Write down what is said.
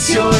canciones.